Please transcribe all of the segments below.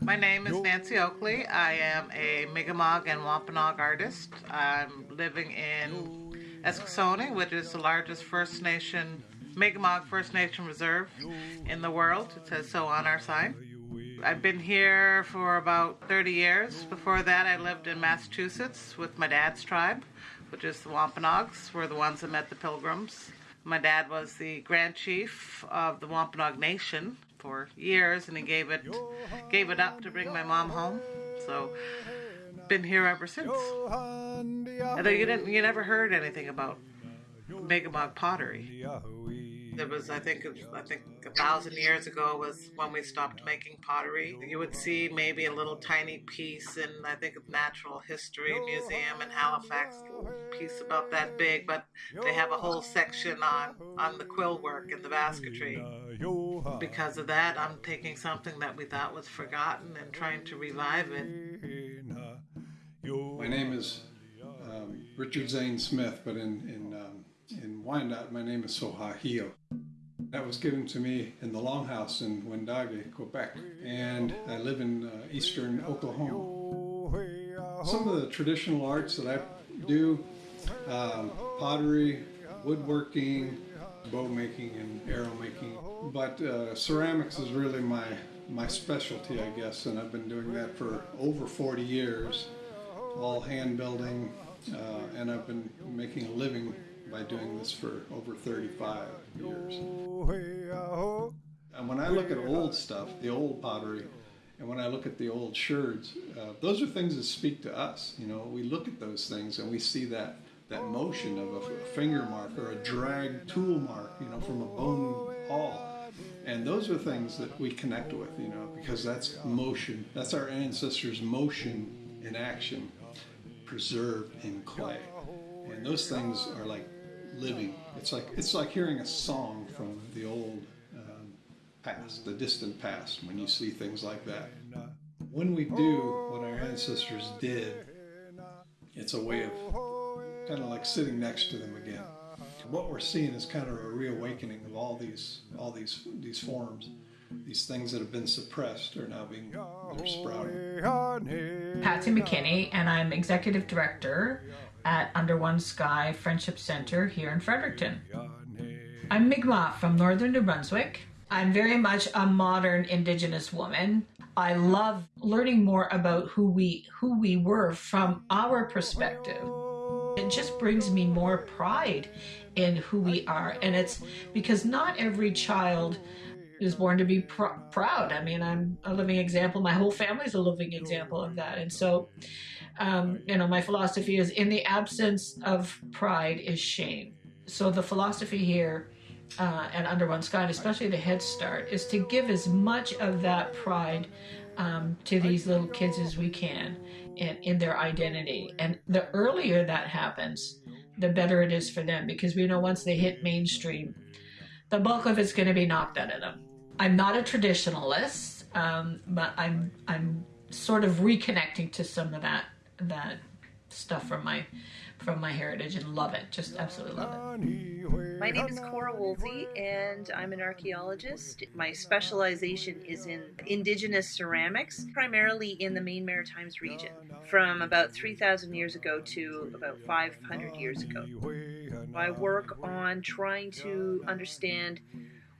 My name is Nancy Oakley. I am a Mi'kmaq and Wampanoag artist. I'm living in Eskasoni, which is the largest First Nation, Mi'kmaq First Nation reserve in the world. It says uh, so on our sign. I've been here for about 30 years. Before that, I lived in Massachusetts with my dad's tribe, which is the Wampanoags. We're the ones that met the Pilgrims. My dad was the Grand Chief of the Wampanoag Nation for years, and he gave it gave it up to bring my mom home. So, been here ever since. Although you didn't, you never heard anything about Mi'kmaq pottery. It was, I think, I think a thousand years ago was when we stopped making pottery. You would see maybe a little tiny piece in, I think, of Natural History Museum in Halifax, piece about that big, but they have a whole section on on the quill work and the basketry. Because of that, I'm taking something that we thought was forgotten and trying to revive it. My name is um, Richard Zane Smith, but in in in Wyandotte, my name is Sohahio. That was given to me in the Longhouse in Wendake, Quebec, and I live in uh, eastern Oklahoma. Some of the traditional arts that I do, um, pottery, woodworking, bow making, and arrow making, but uh, ceramics is really my my specialty, I guess, and I've been doing that for over 40 years, all hand building, uh, and I've been making a living by doing this for over 35 years. And when I look at old stuff, the old pottery, and when I look at the old sherds, uh, those are things that speak to us. You know, we look at those things and we see that that motion of a, finger mark or a drag tool mark, you know, from a bone awl. And those are things that we connect with, you know, because that's motion. That's our ancestors' motion in action, preserved in clay. And those things are like living. It's like it's like hearing a song from the old um, past, the distant past. When you see things like that, when we do what our ancestors did, it's a way of kind of like sitting next to them again. What we're seeing is kind of a reawakening of all these all these these forms. These things that have been suppressed are now being they're sprouting. Patsy McKinney, and I'm executive director at Under One Sky Friendship Center here in Fredericton. I'm Mi'kmaq from northern New Brunswick. I'm very much a modern Indigenous woman. I love learning more about who we who we were from our perspective. It just brings me more pride in who we are, and it's because not every child is born to be pr- proud. I mean, I'm a living example. My whole family's a living example of that, and so um, you know, my philosophy is in the absence of pride is shame. So the philosophy here uh, and Under One Sky, and especially the Head Start, is to give as much of that pride um, to these little kids as we can in, in their identity. And the earlier that happens, the better it is for them because we know once they hit mainstream, the bulk of it's going to be knocked out of them. I'm not a traditionalist, um, but I'm I'm sort of reconnecting to some of that that stuff from my from my heritage and love it. Just absolutely love it. My name is Cora Woolsey and I'm an archaeologist. My specialization is in indigenous ceramics, primarily in the Maine Maritimes region, from about 3,000 years ago to about 500 years ago. I work on trying to understand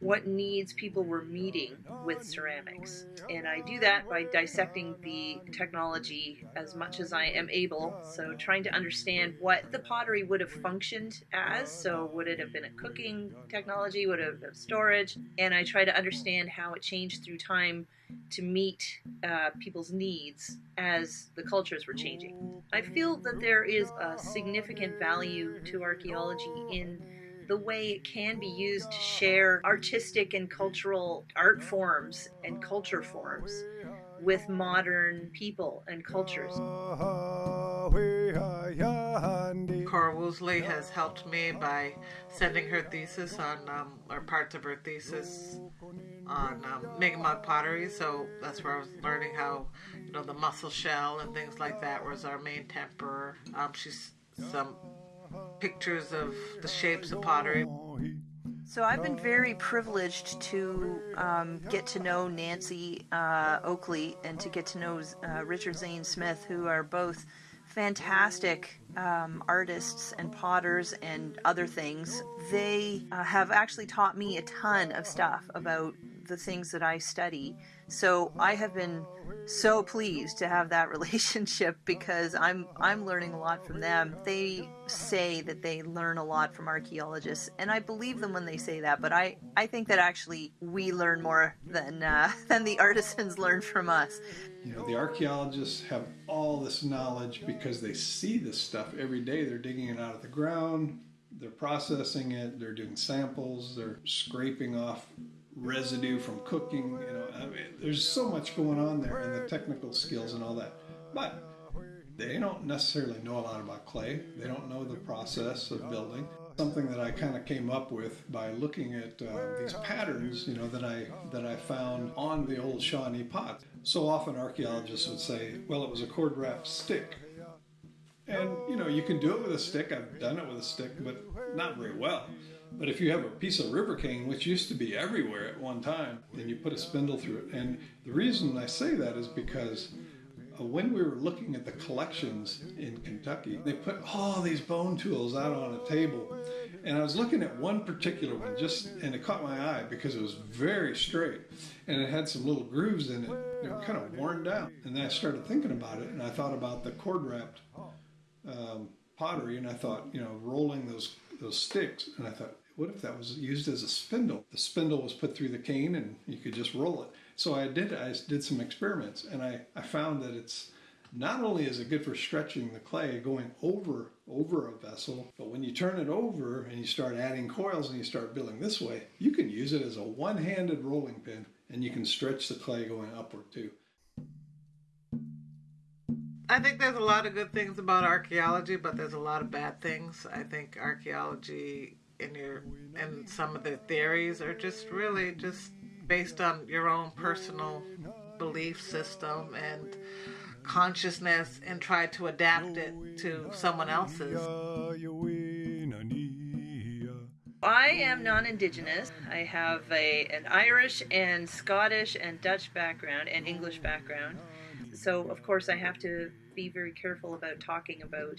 what needs people were meeting with ceramics. And I do that by dissecting the technology as much as I am able. So, trying to understand what the pottery would have functioned as. So, would it have been a cooking technology? Would it have storage? And I try to understand how it changed through time to meet uh, people's needs as the cultures were changing. I feel that there is a significant value to archaeology in the way it can be used to share artistic and cultural art forms and culture forms with modern people and cultures. Cora Woolsey has helped me by sending her thesis on, um, or parts of her thesis on um, Mi'kmaq pottery. So that's where I was learning how, you know, the mussel shell and things like that was our main temper. Um, she's some pictures of the shapes of pottery. So I've been very privileged to um, get to know Nancy uh, Oakley and to get to know uh, Richard Zane Smith, who are both fantastic um, artists and potters and other things. They uh, have actually taught me a ton of stuff about the things that I study. So I have been so pleased to have that relationship because I'm I'm learning a lot from them. They say that they learn a lot from archaeologists, and I believe them when they say that. But I, I think that actually we learn more than uh, than the artisans learn from us. You know, the archaeologists have all this knowledge because they see this stuff every day. They're digging it out of the ground, they're processing it, they're doing samples, they're scraping off residue from cooking. You know, I mean, there's so much going on there, and the technical skills and all that. But they don't necessarily know a lot about clay. They don't know the process of building. Something that I kind of came up with by looking at uh, these patterns, you know, that I that I found on the old Shawnee pot. So often archaeologists would say, "Well, it was a cord wrapped stick," and you know, you can do it with a stick. I've done it with a stick, but not very well. But if you have a piece of river cane, which used to be everywhere at one time, and you put a spindle through it, and the reason I say that is because uh, when we were looking at the collections in Kentucky, they put all these bone tools out on a table. And I was looking at one particular one just, and it caught my eye because it was very straight and it had some little grooves in it. Kind of worn down. And then I started thinking about it and I thought about the cord wrapped um, pottery and I thought, you know, rolling those, those sticks. And I thought, what if that was used as a spindle? The spindle was put through the cane and you could just roll it. So I did I did some experiments and I, I found that it's not only is it good for stretching the clay going over over a vessel, but when you turn it over and you start adding coils and you start building this way, you can use it as a one-handed rolling pin and you can stretch the clay going upward too. I think there's a lot of good things about archaeology, but there's a lot of bad things. I think archaeology in your and some of the theories are just really just based on your own personal belief system and consciousness and try to adapt it to someone else's. I am non-indigenous. I have a an Irish and Scottish and Dutch background and English background. So of course I have to be very careful about talking about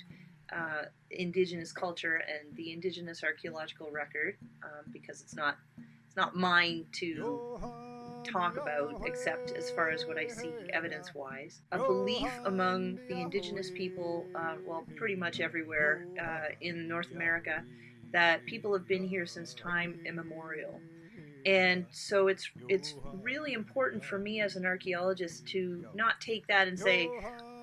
uh, indigenous culture and the indigenous archaeological record um, because it's not it's not mine to talk about except as far as what I see evidence wise. A belief among the indigenous people, uh, well, pretty much everywhere uh, in North America, that people have been here since time immemorial. And so it's it's really important for me as an archaeologist to not take that and say,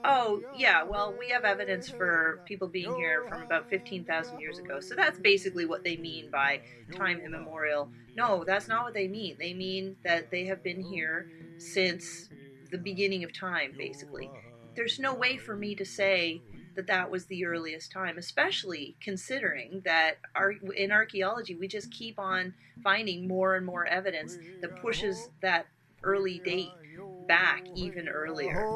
Oh, yeah, well, we have evidence for people being here from about 15,000 years ago. So that's basically what they mean by time immemorial. No, that's not what they mean. They mean that they have been here since the beginning of time, basically. There's no way for me to say that that was the earliest time, especially considering that our, in archaeology we just keep on finding more and more evidence that pushes that early date back even earlier.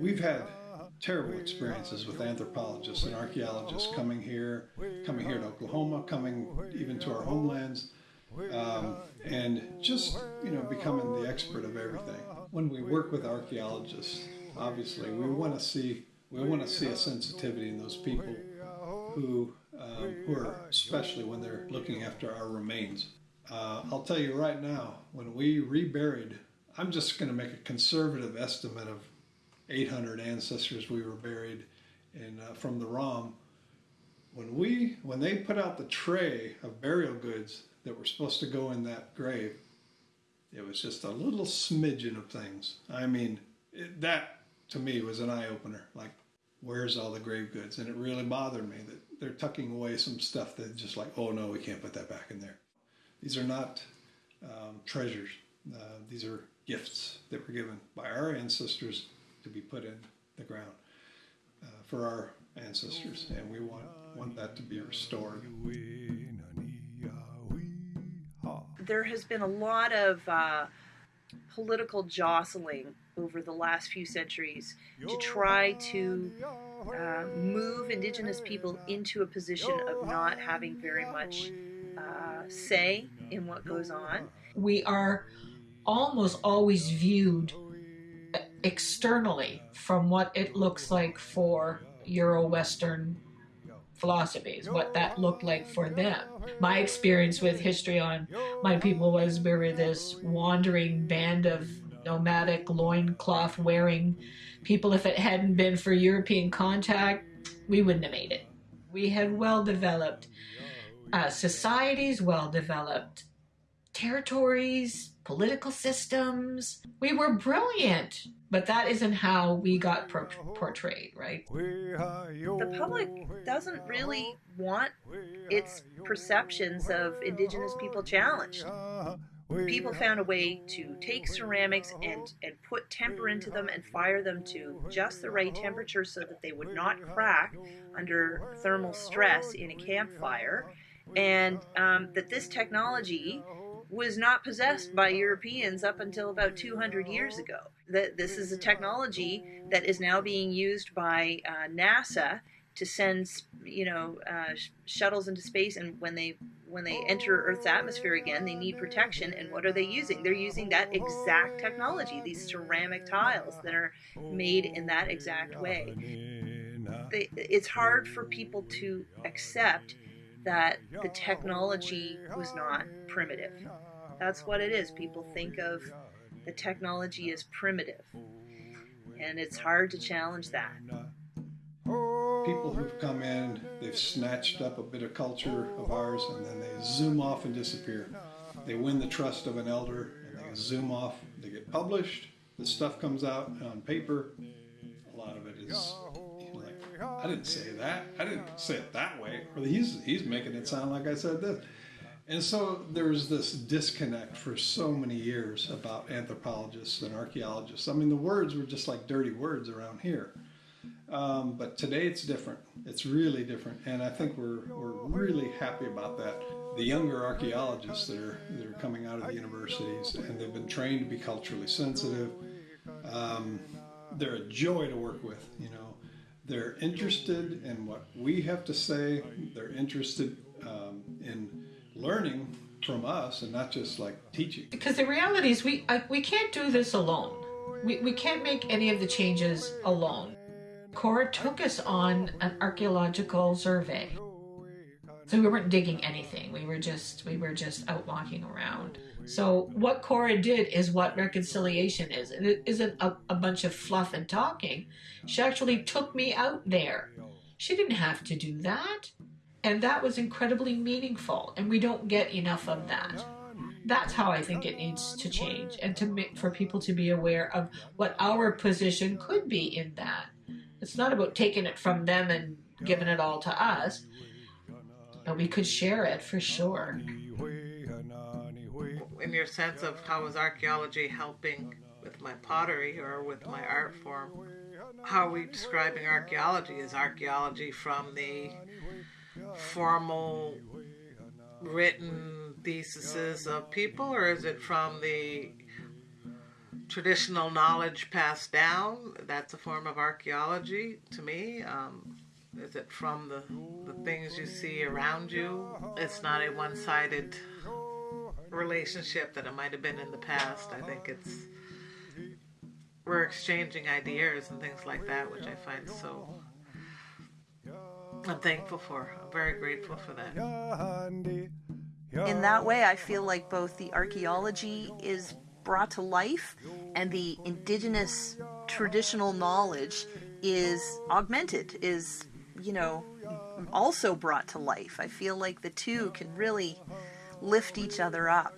We've had terrible experiences with anthropologists and archaeologists coming here, coming here to Oklahoma, coming even to our homelands, um, and just you know becoming the expert of everything. When we work with archaeologists, obviously we want to see we want to see a sensitivity in those people who um, who are especially when they're looking after our remains. Uh, I'll tell you right now, when we reburied I'm just going to make a conservative estimate of 800 ancestors we were buried in uh, from the ROM. When we when they put out the tray of burial goods that were supposed to go in that grave, it was just a little smidgen of things. I mean, it, that to me was an eye opener. Like, where's all the grave goods? And it really bothered me that they're tucking away some stuff that just like, oh no, we can't put that back in there. These are not um, treasures. Uh, these are gifts that were given by our ancestors to be put in the ground uh, for our ancestors, and we want want that to be restored. There has been a lot of uh, political jostling over the last few centuries to try to uh, move Indigenous people into a position of not having very much uh, say in what goes on. We are almost always viewed externally from what it looks like for Euro Western philosophies, what that looked like for them. My experience with history on my people was we were this wandering band of nomadic loincloth wearing people. If it hadn't been for European contact, we wouldn't have made it. We had well developed uh, societies, well developed territories, political systems. We were brilliant, but that isn't how we got por- portrayed, right? The public doesn't really want its perceptions of Indigenous people challenged. People found a way to take ceramics and, and put temper into them and fire them to just the right temperature so that they would not crack under thermal stress in a campfire. And um, that this technology was not possessed by Europeans up until about 200 years ago. That this is a technology that is now being used by uh, NASA to send, you know, uh, sh- shuttles into space, and when they when they enter Earth's atmosphere again, they need protection. And what are they using? They're using that exact technology, these ceramic tiles that are made in that exact way. They, it's hard for people to accept that the technology was not primitive. That's what it is. People think of the technology as primitive. And it's hard to challenge that. People who've come in, they've snatched up a bit of culture of ours, and then they zoom off and disappear. They win the trust of an elder, and they zoom off. They get published. The stuff comes out on paper. A lot of it is I didn't say that. I didn't say it that way. He's he's making it sound like I said this. And so there's this disconnect for so many years about anthropologists and archaeologists. I mean, the words were just like dirty words around here. Um, but today it's different. It's really different, and I think we're we're really happy about that. The younger archaeologists that are that are coming out of the universities, and they've been trained to be culturally sensitive. Um, they're a joy to work with. You know, they're interested in what we have to say. They're interested um, in learning from us, and not just like teaching. Because the reality is, we we can't do this alone. We we can't make any of the changes alone. Cora took us on an archaeological survey. So we weren't digging anything. We were just we were just out walking around. So what Cora did is what reconciliation is. And it isn't a, a bunch of fluff and talking. She actually took me out there. She didn't have to do that. And that was incredibly meaningful. And we don't get enough of that. That's how I think it needs to change and to make for people to be aware of what our position could be in that. It's not about taking it from them and giving it all to us, but we could share it for sure. In your sense of how is archaeology helping with my pottery or with my art form, how are we describing archaeology? Is archaeology from the formal written theses of people, or is it from the traditional knowledge passed down? That's a form of archaeology to me. Um, is it from the, the things you see around you? It's not a one sided relationship that it might have been in the past. I think it's we're exchanging ideas and things like that, which I find so I'm thankful for. I'm very grateful for that. In that way, I feel like both the archaeology is brought to life and the indigenous traditional knowledge is augmented, is, you know, also brought to life. I feel like the two can really lift each other up.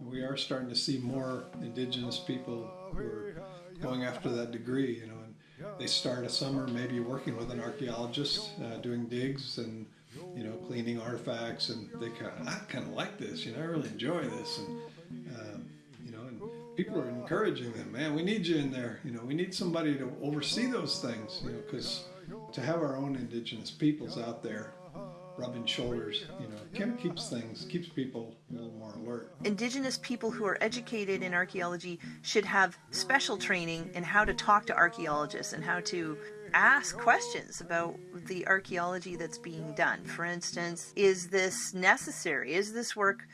We are starting to see more indigenous people who are going after that degree, you know, and they start a summer maybe working with an archaeologist, uh, doing digs and you know cleaning artifacts, and they kind of I kind of like this, you know, I really enjoy this, and um, you know, and people are encouraging them, man, we need you in there, you know, we need somebody to oversee those things, you know, because to have our own indigenous peoples out there rubbing shoulders, you know, keeps things, keeps people a little more alert. Indigenous people who are educated in archaeology should have special training in how to talk to archaeologists and how to ask questions about the archaeology that's being done. For instance, is this necessary? Is this work,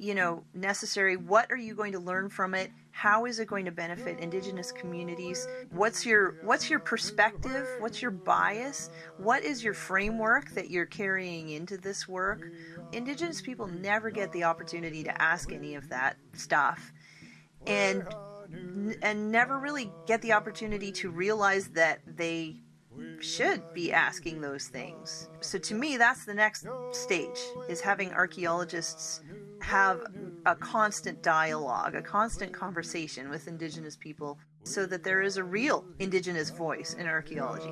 you know, necessary? What are you going to learn from it? How is it going to benefit indigenous communities? What's your what's your perspective? What's your bias? What is your framework that you're carrying into this work? Indigenous people never get the opportunity to ask any of that stuff. And and never really get the opportunity to realize that they should be asking those things. So to me that's the next stage is having archaeologists have a constant dialogue, a constant conversation with indigenous people so that there is a real indigenous voice in archaeology.